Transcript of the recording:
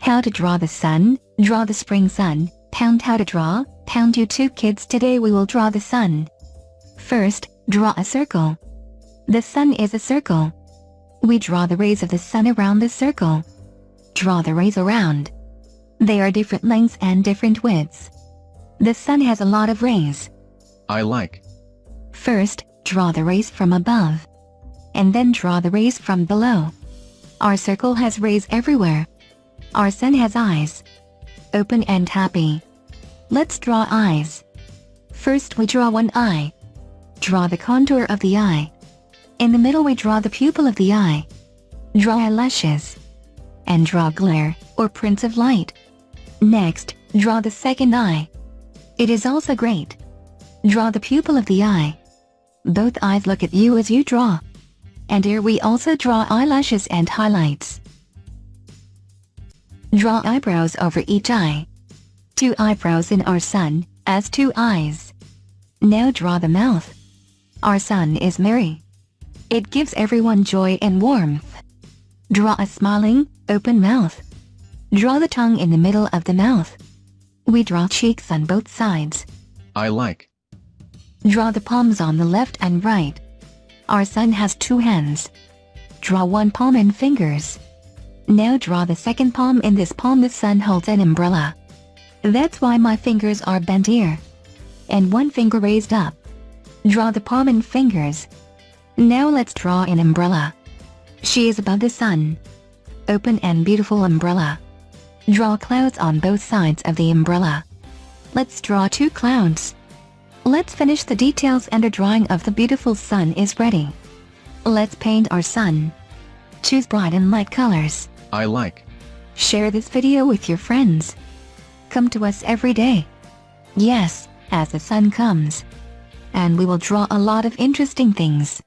How to draw the sun, draw the spring sun, pound how to draw, pound YouTube kids today we will draw the sun. First, draw a circle. The sun is a circle. We draw the rays of the sun around the circle. Draw the rays around. They are different lengths and different widths. The sun has a lot of rays. I like. First, draw the rays from above. And then draw the rays from below. Our circle has rays everywhere. Our sun has eyes. Open and happy. Let's draw eyes. First we draw one eye. Draw the contour of the eye. In the middle we draw the pupil of the eye. Draw eyelashes. And draw glare, or prints of light. Next, draw the second eye. It is also great. Draw the pupil of the eye. Both eyes look at you as you draw. And here we also draw eyelashes and highlights. Draw eyebrows over each eye. Two eyebrows in our sun, as two eyes. Now draw the mouth. Our sun is merry. It gives everyone joy and warmth. Draw a smiling, open mouth. Draw the tongue in the middle of the mouth. We draw cheeks on both sides. I like. Draw the palms on the left and right. Our sun has two hands. Draw one palm and fingers. Now draw the second palm in this palm the sun holds an umbrella. That's why my fingers are bent here. And one finger raised up. Draw the palm and fingers. Now let's draw an umbrella. She is above the sun. Open and beautiful umbrella. Draw clouds on both sides of the umbrella. Let's draw two clouds. Let's finish the details and a drawing of the beautiful sun is ready. Let's paint our sun. Choose bright and light colors. I like. Share this video with your friends. Come to us every day. Yes, as the sun comes. And we will draw a lot of interesting things.